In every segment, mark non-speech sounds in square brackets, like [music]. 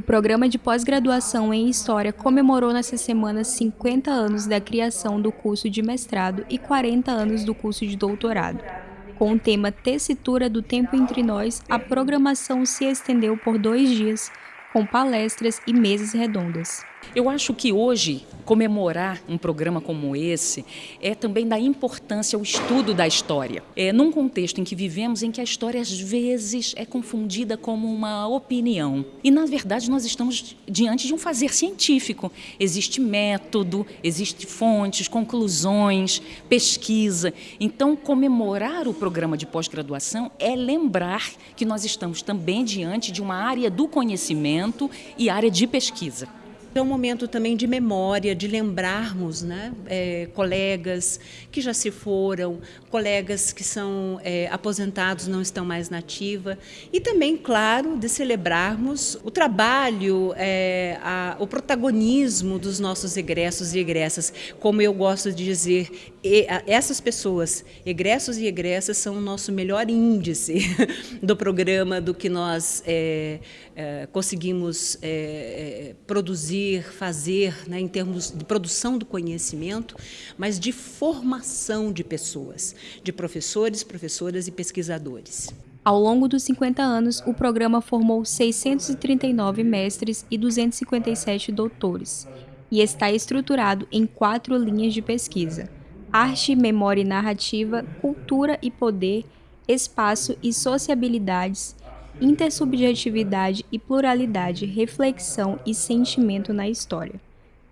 O programa de pós-graduação em História comemorou nessa semana 50 anos da criação do curso de mestrado e 40 anos do curso de doutorado. Com o tema Tessitura do Tempo Entre Nós, a programação se estendeu por dois dias, com palestras e mesas redondas. Eu acho que hoje comemorar um programa como esse é também da importância ao estudo da história. É num contexto em que vivemos em que a história às vezes é confundida como uma opinião. E na verdade nós estamos diante de um fazer científico. Existe método, existe fontes, conclusões, pesquisa. Então comemorar o programa de pós-graduação é lembrar que nós estamos também diante de uma área do conhecimento e área de pesquisa. É um momento também de memória, de lembrarmos né, é, colegas que já se foram, colegas que são é, aposentados, não estão mais na ativa. E também, claro, de celebrarmos o trabalho, é, a, o protagonismo dos nossos egressos e egressas. Como eu gosto de dizer, e, a, essas pessoas, egressos e egressas, são o nosso melhor índice [laughs] do programa, do que nós é, é, conseguimos é, produzir fazer né, em termos de produção do conhecimento, mas de formação de pessoas, de professores, professoras e pesquisadores. Ao longo dos 50 anos, o programa formou 639 mestres e 257 doutores, e está estruturado em quatro linhas de pesquisa: arte, memória e narrativa, cultura e poder, espaço e sociabilidades, intersubjetividade e pluralidade, reflexão e sentimento na história.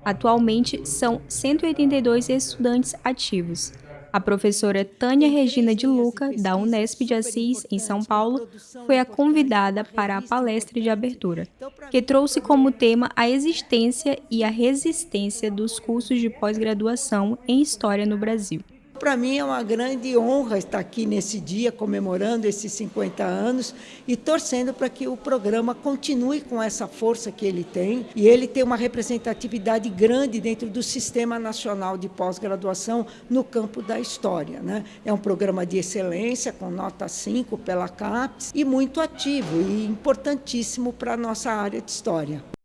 Atualmente, são 182 estudantes ativos. A professora Tânia Regina de Luca, da Unesp de Assis, em São Paulo, foi a convidada para a palestra de abertura, que trouxe como tema a existência e a resistência dos cursos de pós-graduação em História no Brasil. Para mim é uma grande honra estar aqui nesse dia, comemorando esses 50 anos e torcendo para que o programa continue com essa força que ele tem e ele tem uma representatividade grande dentro do Sistema Nacional de Pós-Graduação no campo da história. Né? É um programa de excelência, com nota 5 pela CAPES, e muito ativo e importantíssimo para a nossa área de história.